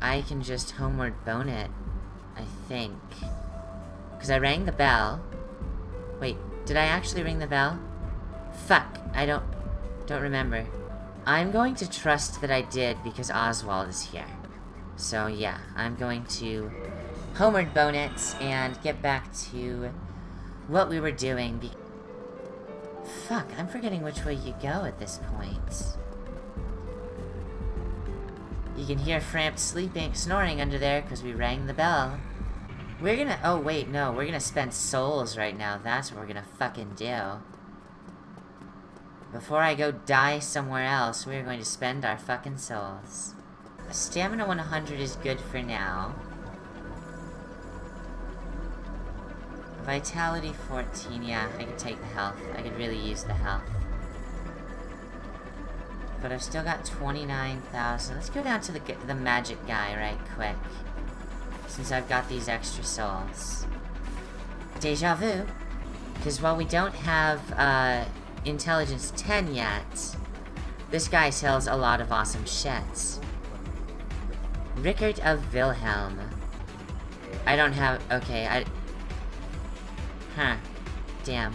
I can just homeward bone it. I think. Because I rang the bell. Wait, did I actually ring the bell? Fuck, I don't... don't remember. I'm going to trust that I did because Oswald is here. So yeah, I'm going to homeward bone it and get back to what we were doing. Fuck, I'm forgetting which way you go at this point. You can hear Frampt sleeping, snoring under there because we rang the bell. We're gonna- oh wait, no, we're gonna spend souls right now. That's what we're gonna fucking do. Before I go die somewhere else, we're going to spend our fucking souls. Stamina 100 is good for now. Vitality 14, yeah, I could take the health. I could really use the health. But I've still got 29,000. Let's go down to the, the magic guy right quick. Since I've got these extra souls. Deja vu. Because while we don't have, uh, intelligence 10 yet, this guy sells a lot of awesome shit. Rickert of Vinheim. I don't have... Okay, I... Huh. Damn.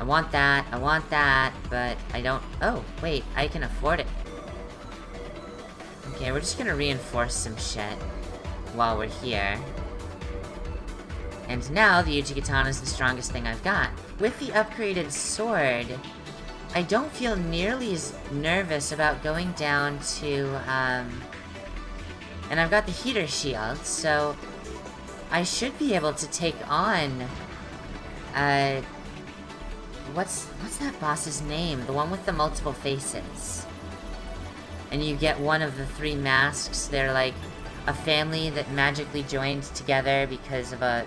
I want that, I want that, but I don't... Oh, wait, I can afford it. Okay, we're just gonna reinforce some shit while we're here. And now, the Uchigatana is the strongest thing I've got. With the upgraded sword, I don't feel nearly as nervous about going down to, um... And I've got the heater shield, so... I should be able to take on... Uh... What's, what's that boss's name? The one with the multiple faces. And you get one of the three masks. They're like a family that magically joined together because of a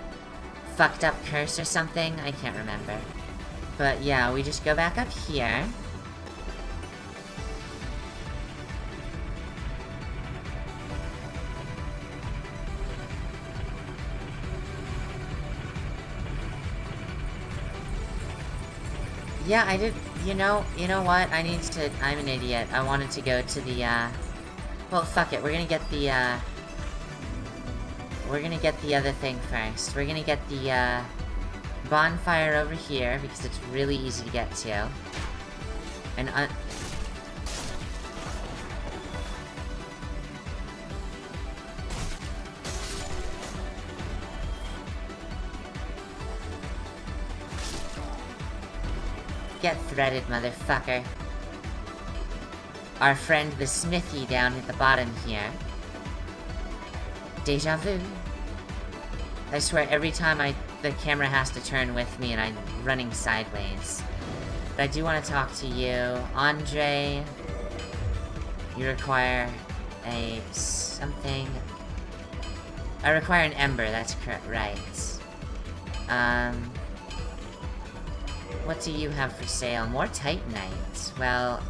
fucked up curse or something. I can't remember. But yeah, we just go back up here. Yeah, I did, you know, you know what, I need to, I'm an idiot. I wanted to go to the, uh, well, fuck it, we're gonna get the, uh, we're gonna get the other thing first. We're gonna get the, uh, bonfire over here, because it's really easy to get to. And, Get threaded, motherfucker. Our friend the Smithy down at the bottom here. Deja vu. I swear, every time I the camera has to turn with me and I'm running sideways. But I do want to talk to you. Andre, you require a something. I require an ember, that's correct, right. Um, what do you have for sale? More Titanite. Well...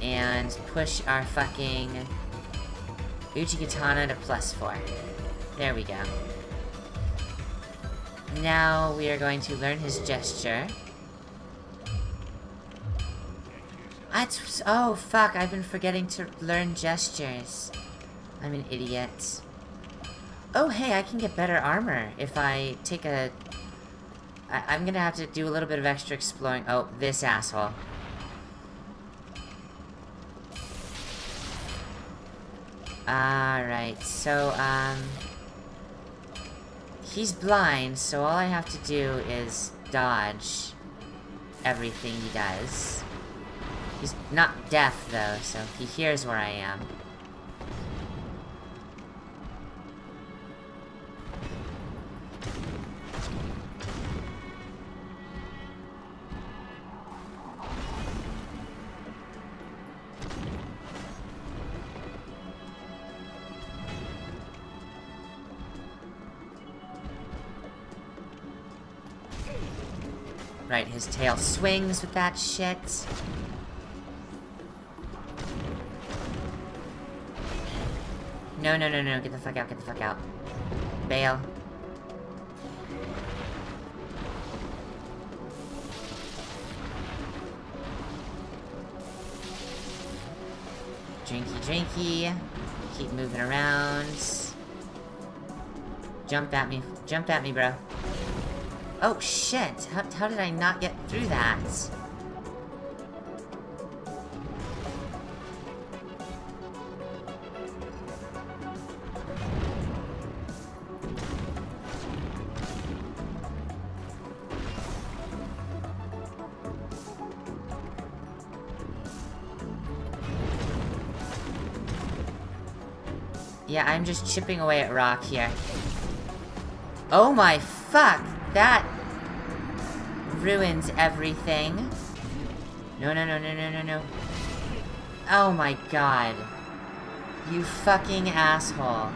And push our fucking... Uchigatana to plus 4. There we go. Now we are going to learn his gesture. That's- oh fuck, I've been forgetting to learn gestures. I'm an idiot. Oh hey, I can get better armor if I take a... I I'm gonna have to do a little bit of extra exploring- oh, this asshole. Alright, so, um... He's blind, so all I have to do is dodge everything he does. He's not deaf, though, so he hears where I am. Right, his tail swings with that shit. No, no, no, no, get the fuck out, get the fuck out. Bail. Drinky, drinky. Keep moving around. Jump at me. Jump at me, bro. Oh, shit! How, how did I not get through that? Yeah, I'm just chipping away at rock here. Oh my fuck! That ruins everything. No, no, no, no, no, no, no. Oh my god. You fucking asshole.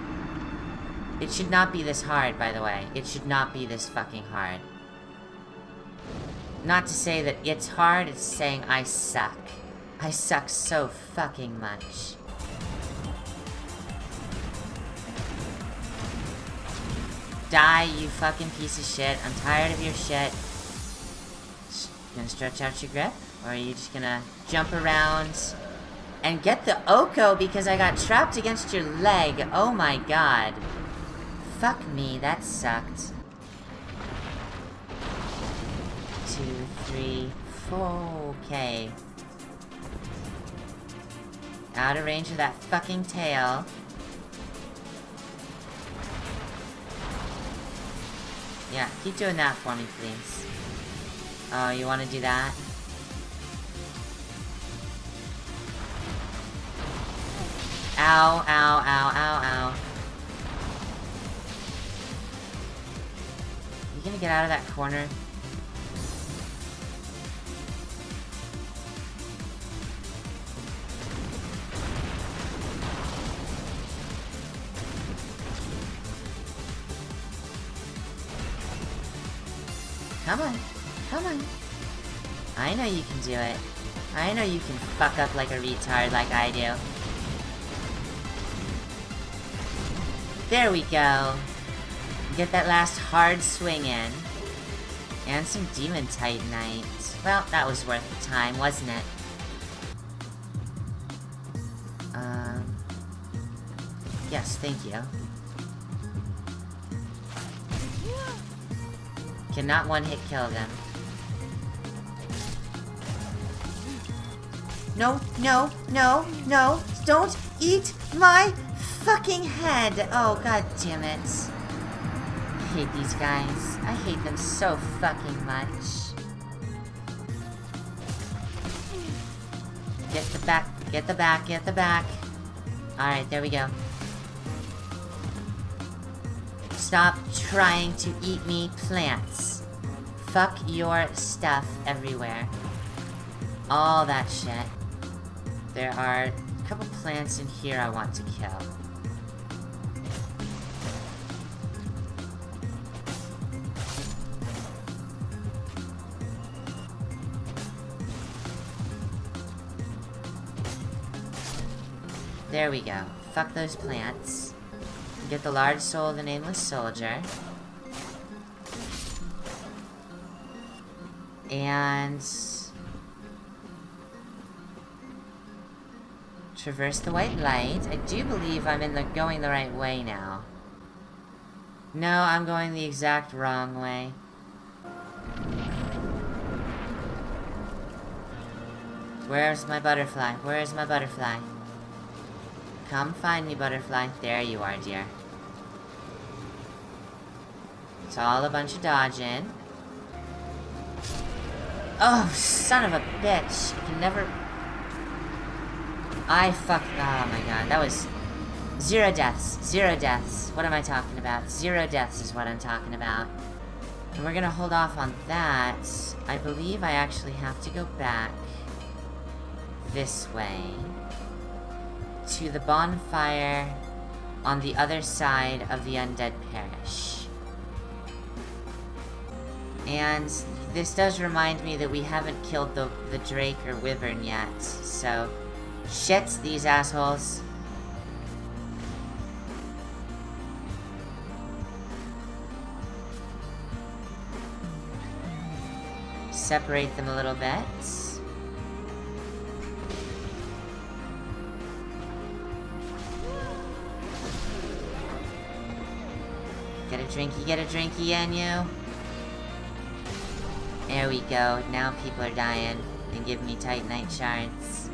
It should not be this hard, by the way. It should not be this fucking hard. Not to say that it's hard, it's saying I suck. I suck so fucking much. Die, you fucking piece of shit. I'm tired of your shit. You gonna stretch out your grip? Or are you just gonna jump around and get the Oko because I got trapped against your leg? Oh my god. Fuck me, that sucked. Two, three, four, okay. Out of range of that fucking tail. Yeah, keep doing that for me, please. Oh, you want to do that? Ow, ow, ow, ow, ow. You gonna get out of that corner? Come on. Come on. I know you can do it. I know you can fuck up like a retard like I do. There we go. Get that last hard swing in. And some Demon Titanite. Well, that was worth the time, wasn't it? Um... Yes, thank you. Cannot one-hit kill them. No, no, no, no! Don't eat my fucking head! Oh, god damn it. I hate these guys. I hate them so fucking much. Get the back, get the back, get the back. Alright, there we go. Stop trying to eat me plants. Fuck your stuff everywhere. All that shit. There are a couple plants in here I want to kill. There we go. Fuck those plants. Get the large soul of the Nameless Soldier. And... Traverse the white light. I do believe I'm in the going the right way now. No, I'm going the exact wrong way. Where's my butterfly? Where's my butterfly? Come find me, butterfly. There you are, dear. It's all a bunch of dodging. Oh, son of a bitch. I can never... I fuck... Oh my god, that was... Zero deaths. Zero deaths. What am I talking about? Zero deaths is what I'm talking about. And we're gonna hold off on that. I believe I actually have to go back this way to the bonfire on the other side of the Undead Parish. And this does remind me that we haven't killed the, the drake or wyvern yet, so... Shit, these assholes. Separate them a little bit. Get a drinky, get a drinky, and you. There we go. Now people are dying and give me Titanite shards.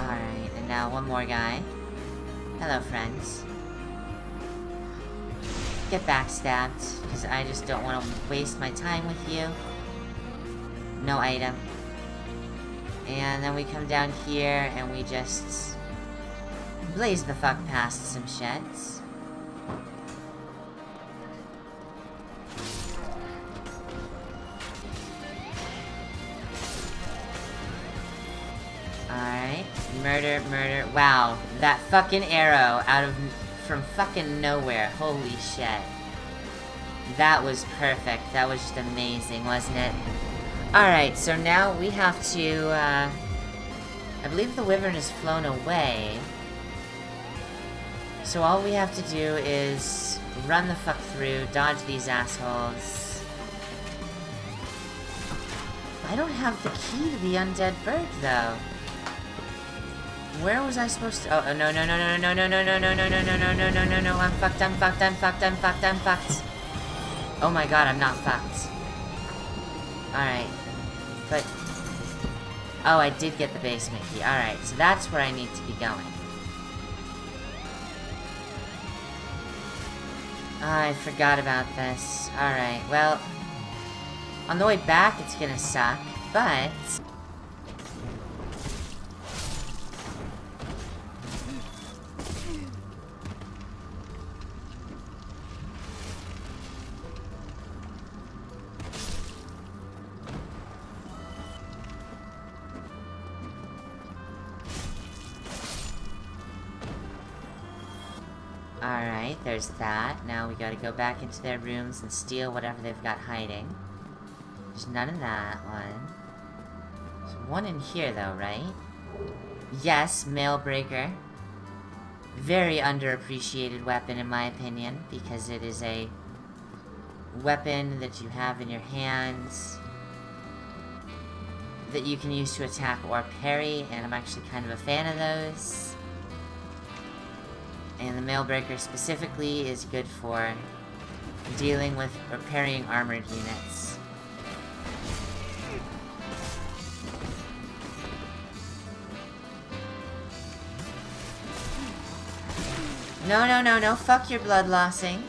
Alright, and now one more guy. Hello, friends. Get backstabbed, because I just don't want to waste my time with you. No item. And then we come down here and we just blaze the fuck past some sheds. Murder, murder. Wow. That fucking arrow out of... From fucking nowhere. Holy shit. That was perfect. That was just amazing, wasn't it? Alright, so now we have to, uh... I believe the Wyvern has flown away. So all we have to do is run the fuck through, dodge these assholes. I don't have the key to the Undead Burg, though. Where was I supposed to- Oh, no, no, no, no, no, no, no, no, no, no, no, no, no, no, no, no, no, I'm fucked, I'm fucked, I'm fucked, I'm fucked, I'm fucked. Oh my god, I'm not fucked. Alright. But... Oh, I did get the basement key. Alright, so that's where I need to be going. I forgot about this. Alright, well... On the way back, it's gonna suck, but... Alright, there's that. Now we gotta go back into their rooms and steal whatever they've got hiding. There's none in that one. There's one in here though, right? Yes, Mailbreaker. Very underappreciated weapon in my opinion, because it is a weapon that you have in your hands that you can use to attack or parry, and I'm actually kind of a fan of those. And the Mailbreaker specifically is good for dealing with or parrying armored units. No, no, no, no, fuck your blood lossing.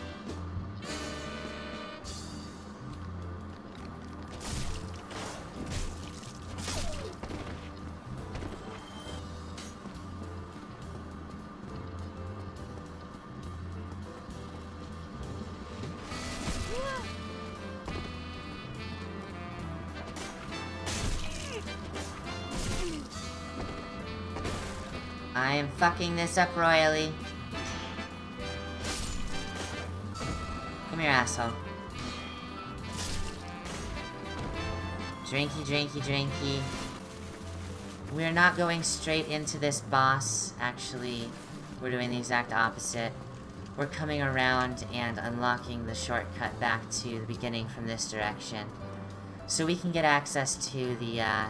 Fucking this up royally. Come here, asshole. Drinky, drinky, drinky. We're not going straight into this boss, actually. We're doing the exact opposite. We're coming around and unlocking the shortcut back to the beginning from this direction. So we can get access to the, uh,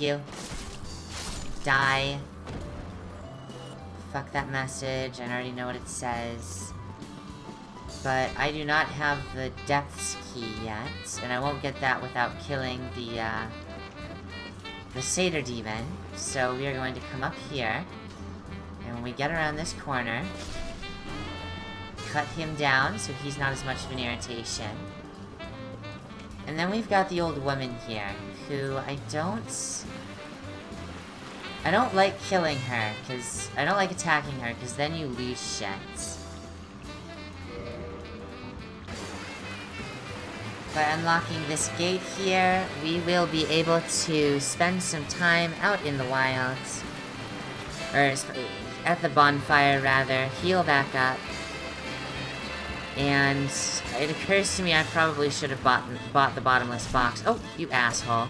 you. Die. Fuck that message, I already know what it says. But I do not have the depths key yet, and I won't get that without killing the, uh, the Satyr Demon. So we are going to come up here, and when we get around this corner, cut him down so he's not as much of an irritation. And then we've got the old woman here, who I don't... I don't like killing her, because... I don't like attacking her, because then you lose shit. By unlocking this gate here, we will be able to spend some time out in the wilds. Or, at the bonfire, rather. Heal back up. And it occurs to me I probably should have bought, bought the bottomless box. Oh, you asshole.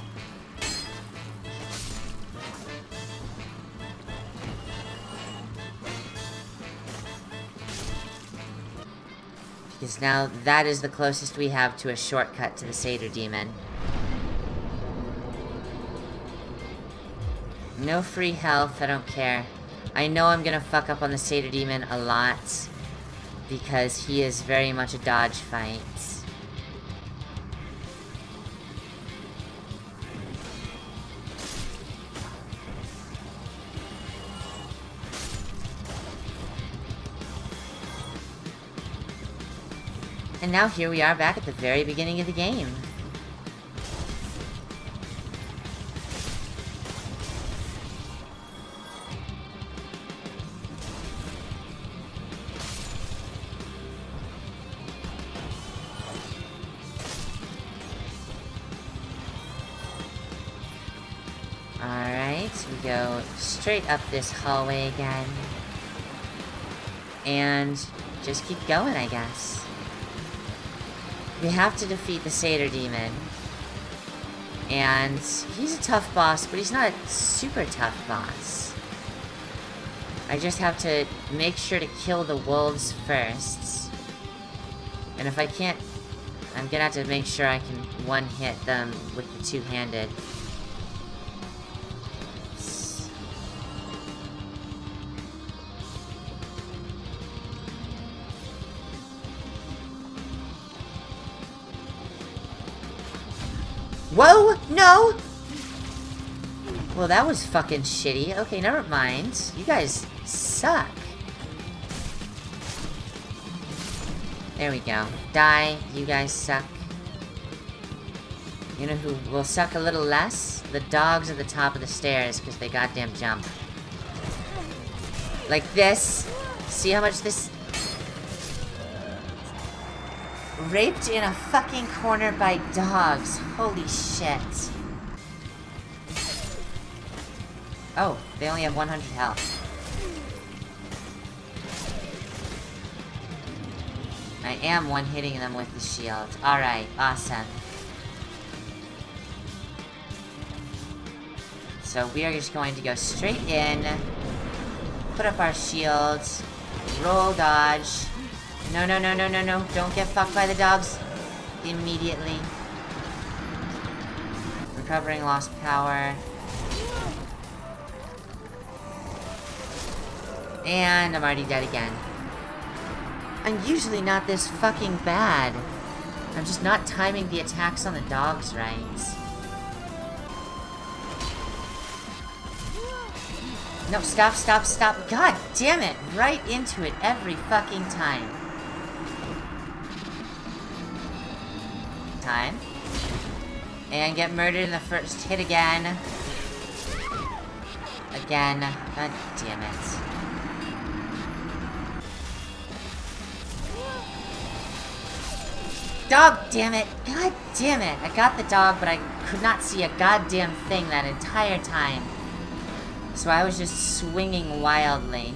Because now that is the closest we have to a shortcut to the Satyr Demon. No free health, I don't care. I know I'm gonna fuck up on the Satyr Demon a lot. Because he is very much a dodge fight. And now here we are back at the very beginning of the game. Up this hallway again. And just keep going, I guess. We have to defeat the Satyr Demon. And he's a tough boss, but he's not a super tough boss. I just have to make sure to kill the wolves first. And if I can't... I'm gonna have to make sure I can one-hit them with the two-handed. Whoa! No! Well, that was fucking shitty. Okay, never mind. You guys suck. There we go. Die. You guys suck. You know who will suck a little less? The dogs at the top of the stairs, because they goddamn jump. Like this. See how much this Raped in a fucking corner by dogs. Holy shit. Oh, they only have 100 health. I am one-hitting them with the shield. Alright, awesome. So we are just going to go straight in, put up our shields, roll dodge, no, no, no, no, no, no. Don't get fucked by the dogs. Immediately. Recovering lost power. And I'm already dead again. I'm usually not this fucking bad. I'm just not timing the attacks on the dogs right. No, stop, stop, stop. God damn it. Right into it every fucking time. Time. And get murdered in the first hit again. Again. God damn it. Dog damn it! God damn it! I got the dog, but I could not see a goddamn thing that entire time. So I was just swinging wildly.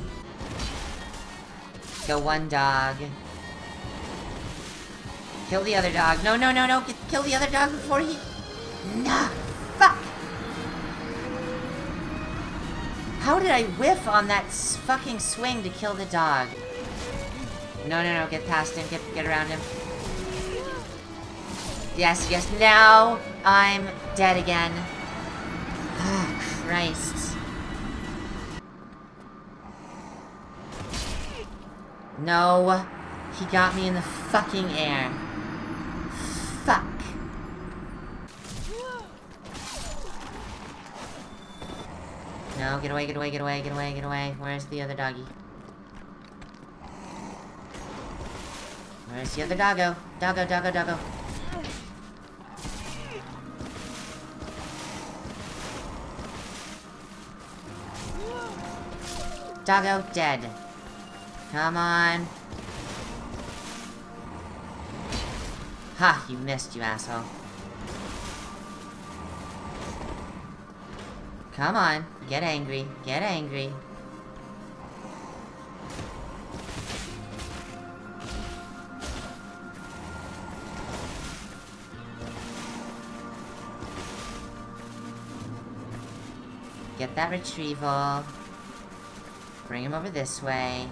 Go one dog. Kill the other dog. No, no, no, no. Get, kill the other dog before he... Nah. Fuck. How did I whiff on that fucking swing to kill the dog? No, no, no. Get past him. Get, get around him. Yes, yes. Now I'm dead again. Oh, Christ. No. He got me in the fucking air. Fuck. No, get away, get away, get away, get away, get away. Where's the other doggy? Where's the other doggo? Doggo, doggo, doggo. Doggo dead. Come on. Ha! You missed, you asshole. Come on. Get angry. Get angry. Get that retrieval. Bring him over this way.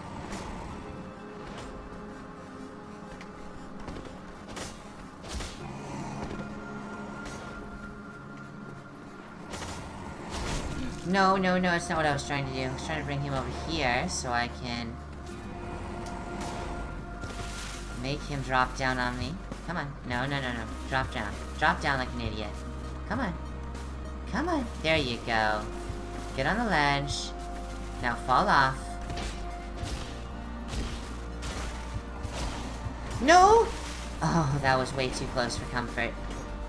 No, no, no, it's not what I was trying to do. I was trying to bring him over here so I can... Make him drop down on me. Come on. No, no, no, no. Drop down. Drop down like an idiot. Come on. Come on. There you go. Get on the ledge. Now fall off. No! Oh, that was way too close for comfort.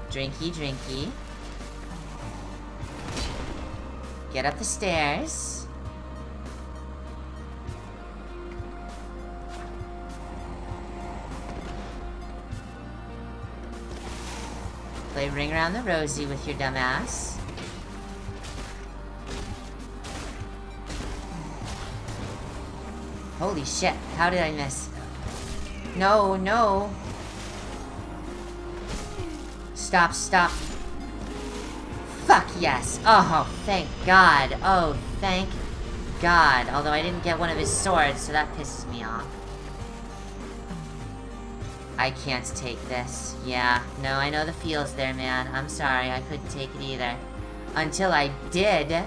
Drinky, drinky. Get up the stairs. Play Ring Around the Rosie with your dumbass. Holy shit, how did I miss? No, no. Stop, stop. Fuck yes. Oh, thank God. Oh, thank God. Although I didn't get one of his swords, so that pisses me off. I can't take this. Yeah, no, I know the feels there, man. I'm sorry, I couldn't take it either. Until I did.